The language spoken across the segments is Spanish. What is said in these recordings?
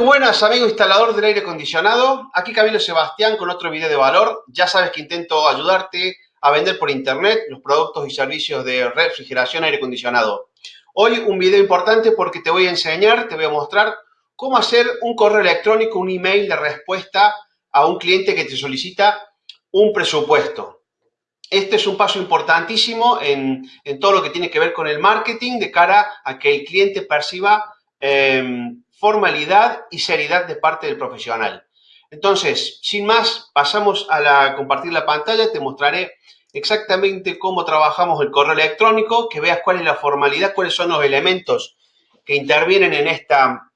buenas amigos instalador del aire acondicionado, aquí Camilo Sebastián con otro video de valor. Ya sabes que intento ayudarte a vender por internet los productos y servicios de refrigeración aire acondicionado. Hoy un video importante porque te voy a enseñar, te voy a mostrar cómo hacer un correo electrónico, un email de respuesta a un cliente que te solicita un presupuesto. Este es un paso importantísimo en, todo lo que tiene que ver con el marketing de cara a que el cliente perciba em, formalidad y seriedad de parte del profesional. Entonces, sin más, pasamos a compartir la pantalla, te mostraré exactamente cómo trabajamos el correo electrónico, que veas cuál es la formalidad, cuáles son los elementos que intervienen en esta,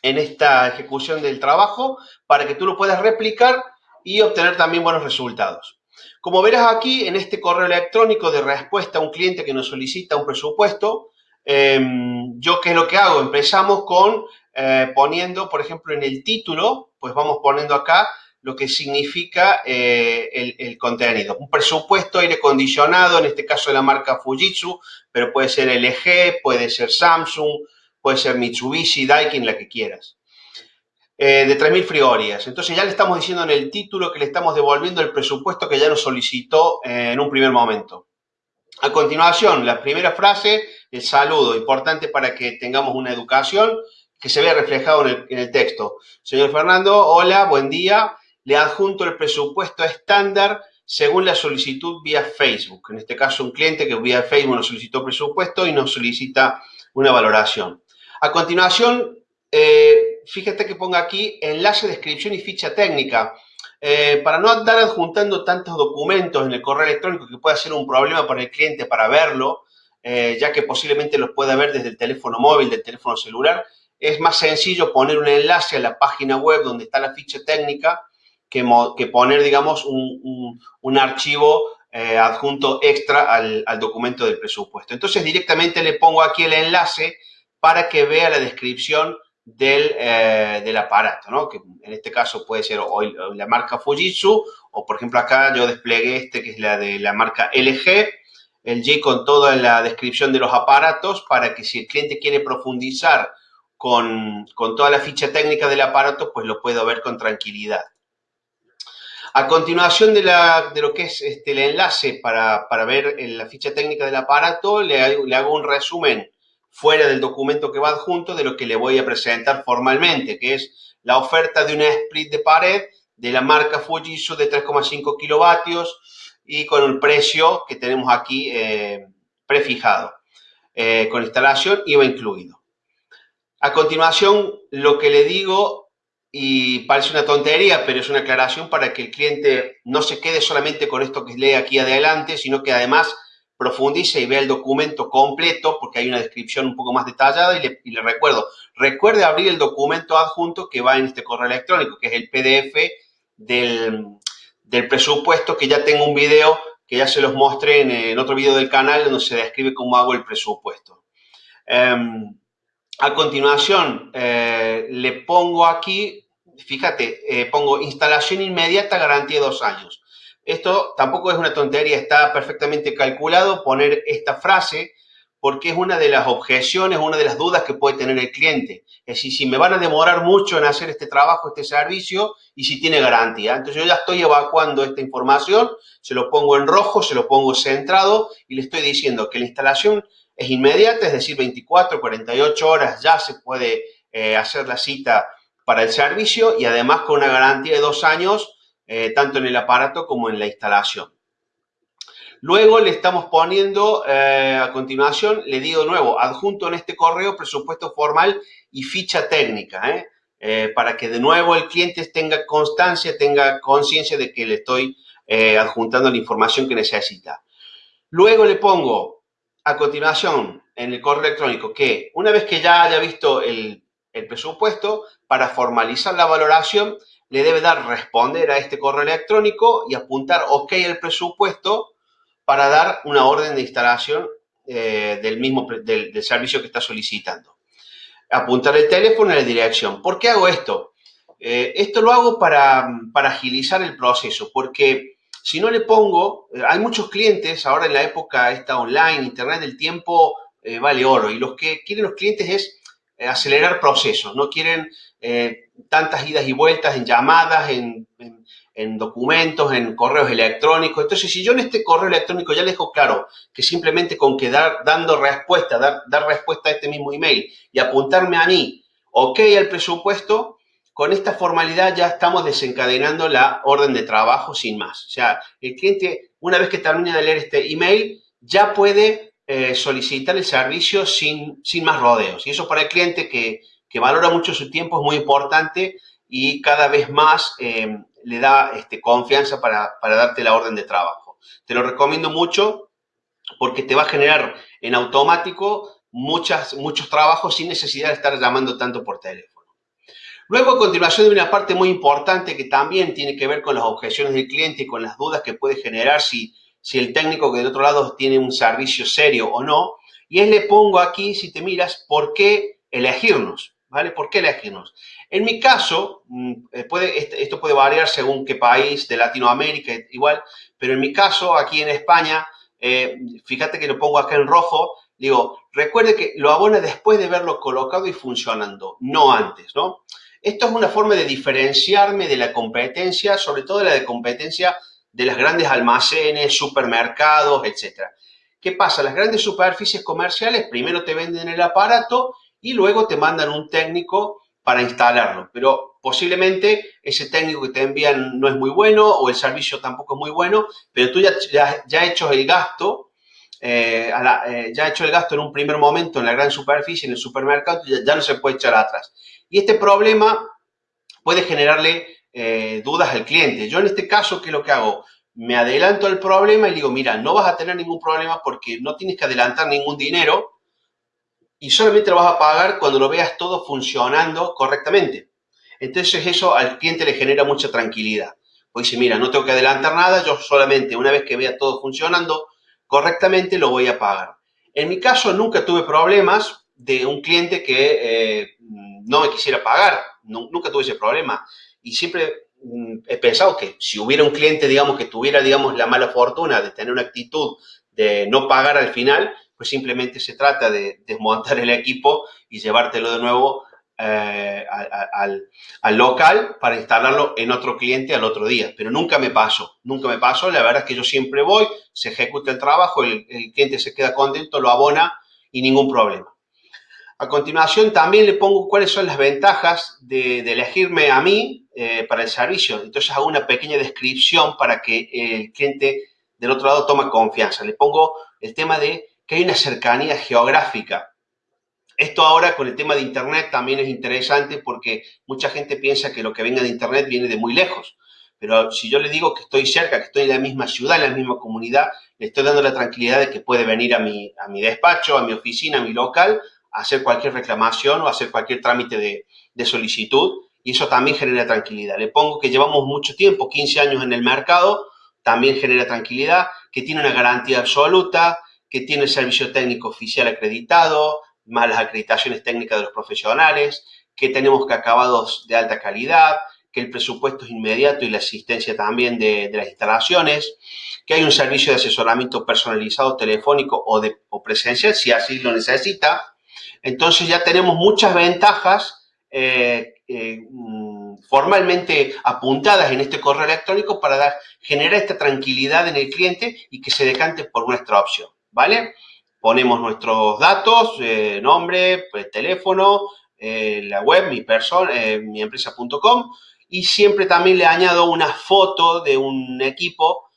en esta ejecución del trabajo, para que tú lo puedas replicar y obtener también buenos resultados. Como verás aquí, en este correo electrónico de respuesta a un cliente que nos solicita un presupuesto, em, yo qué es lo que hago? Empezamos con eh, poniendo, por ejemplo, en el título, pues vamos poniendo acá lo que significa eh, el, contenido. Un presupuesto aire acondicionado, en este caso de la marca Fujitsu, pero puede ser LG, puede ser Samsung, puede ser Mitsubishi, Daikin, la que quieras. Eh, de 3.000 frigorías. Entonces ya le estamos diciendo en el título que le estamos devolviendo el presupuesto que ya nos solicitó en un primer momento. A continuación, la primera frase, el saludo, importante para que tengamos una educación que se vea reflejado en el, texto. Señor Fernando, hola, buen día. Le adjunto el presupuesto estándar según la solicitud vía Facebook. En este caso, un cliente que vía Facebook nos solicitó presupuesto y nos solicita una valoración. A continuación, eh, fíjate que ponga aquí enlace, descripción y ficha técnica. Eh, para no andar adjuntando tantos documentos en el correo electrónico que pueda ser un problema para el cliente para verlo, eh, ya que posiblemente los pueda ver desde el teléfono móvil, del teléfono celular, es más sencillo poner un enlace a la página web donde está la ficha técnica que, poner, digamos, un, archivo eh, adjunto extra al, documento del presupuesto. Entonces, directamente le pongo aquí el enlace para que vea la descripción del, eh, aparato, ¿no? Que en este caso puede ser la marca Fujitsu o, por ejemplo, acá yo desplegué este que es la de la marca LG, el G con toda la descripción de los aparatos para que si el cliente quiere profundizar con, toda la ficha técnica del aparato, pues lo puedo ver con tranquilidad. A continuación de, lo que es este, el enlace para, ver la ficha técnica del aparato, le, hago un resumen fuera del documento que va adjunto de lo que le voy a presentar formalmente, que es la oferta de una split de pared de la marca Fujitsu de 3,5 kilovatios y con el precio que tenemos aquí eh, prefijado. Eh, con instalación IVA incluido. A continuación, lo que le digo, y parece una tontería, pero es una aclaración para que el cliente no se quede solamente con esto que lee aquí adelante, sino que además profundice y vea el documento completo, porque hay una descripción un poco más detallada, y le, recuerdo, recuerde abrir el documento adjunto que va en este correo electrónico, que es el PDF del, presupuesto, que ya tengo un video que ya se los mostré en, otro video del canal donde se describe cómo hago el presupuesto. Em, a continuación, eh, le pongo aquí, fíjate, eh, pongo instalación inmediata, garantía de dos años. Esto tampoco es una tontería, está perfectamente calculado poner esta frase porque es una de las objeciones, una de las dudas que puede tener el cliente. Es decir, si me van a demorar mucho en hacer este trabajo, este servicio, y si tiene garantía. Entonces yo ya estoy evacuando esta información, se lo pongo en rojo, se lo pongo centrado y le estoy diciendo que la instalación es inmediata, es decir, 24, 48 horas ya se puede eh, hacer la cita para el servicio y además con una garantía de dos años, eh, tanto en el aparato como en la instalación. Luego le estamos poniendo, eh, a continuación, le digo de nuevo, adjunto en este correo presupuesto formal y ficha técnica, para que de nuevo el cliente tenga constancia, tenga conciencia de que le estoy adjuntando la información que necesita. Luego le pongo a continuación en el correo electrónico que una vez que ya haya visto el, presupuesto, para formalizar la valoración, le debe dar responder a este correo electrónico y apuntar OK el presupuesto para dar una orden de instalación eh, del mismo del, servicio que está solicitando. Apuntar el teléfono y la dirección. ¿Por qué hago esto? Eh, esto lo hago para, para agilizar el proceso, porque si no le pongo, eh, hay muchos clientes, ahora en la época esta online, internet, el tiempo eh, vale oro y lo que quieren los clientes es eh, acelerar procesos, no quieren tantas idas y vueltas en llamadas, en, documentos, en correos electrónicos. Entonces, si yo en este correo electrónico ya le dejo claro que simplemente con quedar dando respuesta, dar, dar respuesta a este mismo email y apuntarme a mí, ok al presupuesto, con esta formalidad ya estamos desencadenando la orden de trabajo sin más. O sea, el cliente, una vez que termina de leer este email, ya puede eh, solicitar el servicio sin, sin más rodeos. Y eso para el cliente que, valora mucho su tiempo es muy importante y cada vez más eh, le da este, confianza para, para darte la orden de trabajo. Te lo recomiendo mucho porque te va a generar en automático muchas, muchos trabajos sin necesidad de estar llamando tanto por teléfono. Luego, a continuación, de una parte muy importante que también tiene que ver con las objeciones del cliente y con las dudas que puede generar si, si el técnico que del otro lado tiene un servicio serio o no. Y es le pongo aquí, si te miras, por qué elegirnos, ¿vale? ¿Por qué elegirnos? En mi caso, mm, eh, puede, esto puede variar según qué país de Latinoamérica, igual, pero en mi caso, aquí en España, eh, fíjate que lo pongo acá en rojo, digo, recuerde que lo abona después de verlo colocado y funcionando, no antes, ¿no? Esto es una forma de diferenciarme de la competencia, sobre todo de la de competencia de las grandes almacenes, supermercados, etc. ¿Qué pasa? Las grandes superficies comerciales primero te venden el aparato y luego te mandan un técnico para instalarlo, pero posiblemente ese técnico que te envían no es muy bueno o el servicio tampoco es muy bueno, pero tú ya, ya, has hecho el gasto, eh, eh, ya has hecho el gasto en un primer momento en la gran superficie, en el supermercado, ya, ya no se puede echar atrás. Y este problema puede generarle eh, dudas al cliente. Yo en este caso, ¿qué es lo que hago? Me adelanto al problema y digo, mira, no vas a tener ningún problema porque no tienes que adelantar ningún dinero y solamente lo vas a pagar cuando lo veas todo funcionando correctamente. Entonces eso al cliente le genera mucha tranquilidad. Pues dice, mira, no tengo que adelantar nada, yo solamente una vez que vea todo funcionando correctamente lo voy a pagar. En mi caso nunca tuve problemas de un cliente que eh, no me quisiera pagar. nunca tuve ese problema. Y siempre mm, he pensado que si hubiera un cliente, digamos, que tuviera, digamos, la mala fortuna de tener una actitud de no pagar al final, pues simplemente se trata de desmontar el equipo y llevártelo de nuevo eh, al, al, local para instalarlo en otro cliente al otro día. Pero nunca me pasó, nunca me pasó. La verdad es que yo siempre voy, se ejecuta el trabajo, el cliente se queda contento, lo abona y ningún problema. A continuación también le pongo cuáles son las ventajas de, elegirme a mí eh, para el servicio. Entonces hago una pequeña descripción para que el cliente del otro lado tome confianza. Le pongo el tema de que hay una cercanía geográfica. Esto ahora con el tema de Internet también es interesante porque mucha gente piensa que lo que venga de Internet viene de muy lejos. Pero si yo le digo que estoy cerca, que estoy en la misma ciudad, en la misma comunidad, le estoy dando la tranquilidad de que puede venir a mi, a mi despacho, a mi oficina, a mi local, hacer cualquier reclamación o hacer cualquier trámite de, solicitud y eso también genera tranquilidad. Le pongo que llevamos mucho tiempo, 15 años en el mercado, también genera tranquilidad, que tiene una garantía absoluta, que tiene el servicio técnico oficial acreditado, más las acreditaciones técnicas de los profesionales, que tenemos que acabados de alta calidad, que el presupuesto es inmediato y la asistencia también de, las instalaciones, que hay un servicio de asesoramiento personalizado telefónico o, de, presencial si así lo necesita, entonces ya tenemos muchas ventajas eh, eh, mm, formalmente apuntadas en este correo electrónico para generar esta tranquilidad en el cliente y que se decante por nuestra opción, ¿vale? Ponemos nuestros datos, eh, nombre, pues, teléfono, la web, mi persona, mi empresa.com y siempre también le añado una foto de un equipo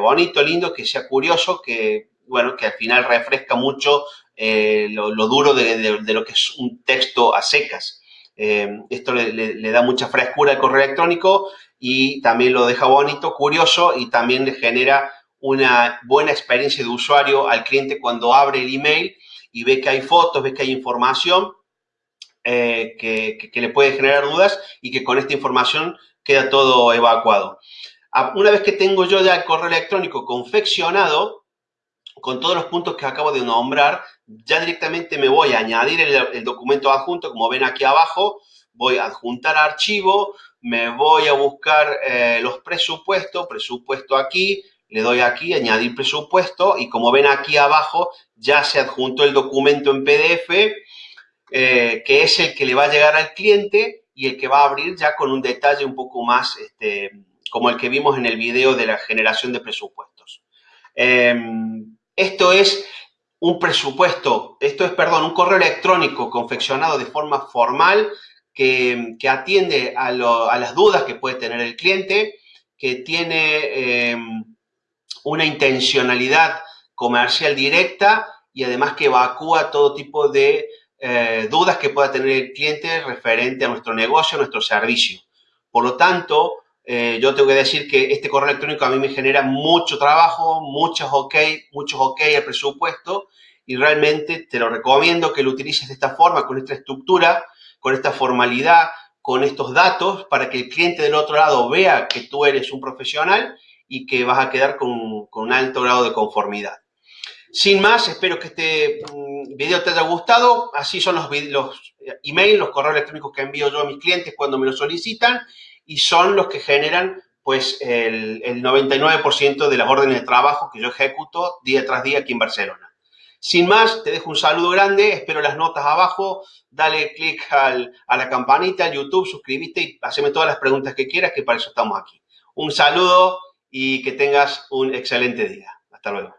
bonito, lindo, que sea curioso, que, bueno, que al final refresca mucho eh, lo, duro de, lo que es un texto a secas. Eh, esto le, da mucha frescura al correo electrónico y también lo deja bonito, curioso y también le genera una buena experiencia de usuario al cliente cuando abre el email y ve que hay fotos, ve que hay información eh, que, que, le puede generar dudas y que con esta información queda todo evacuado. Ah, una vez que tengo yo ya el correo electrónico confeccionado, con todos los puntos que acabo de nombrar, ya directamente me voy a añadir el, documento adjunto, como ven aquí abajo, voy a adjuntar archivo, me voy a buscar eh, los presupuestos, presupuesto aquí, le doy aquí, añadir presupuesto, y como ven aquí abajo, ya se adjuntó el documento en PDF, eh, que es el que le va a llegar al cliente, y el que va a abrir ya con un detalle un poco más este, como el que vimos en el video de la generación de presupuestos. Em, esto es un presupuesto, esto es, perdón, un correo electrónico confeccionado de forma formal que, atiende a, las dudas que puede tener el cliente, que tiene em, una intencionalidad comercial directa y además que evacúa todo tipo de eh, dudas que pueda tener el cliente referente a nuestro negocio, a nuestro servicio. Por lo tanto, eh, yo tengo que decir que este correo electrónico a mí me genera mucho trabajo, muchos ok, muchos ok al presupuesto y realmente te lo recomiendo que lo utilices de esta forma, con esta estructura, con esta formalidad, con estos datos para que el cliente del otro lado vea que tú eres un profesional y que vas a quedar con, con un alto grado de conformidad. Sin más, espero que este mm, video te haya gustado. Así son los, los emails, los correos electrónicos que envío yo a mis clientes cuando me lo solicitan y son los que generan pues el, 99% de las órdenes de trabajo que yo ejecuto día tras día aquí en Barcelona. Sin más, te dejo un saludo grande, espero las notas abajo, dale click a la campanita, al YouTube, suscríbete y haceme todas las preguntas que quieras, que para eso estamos aquí. Un saludo y que tengas un excelente día. Hasta luego.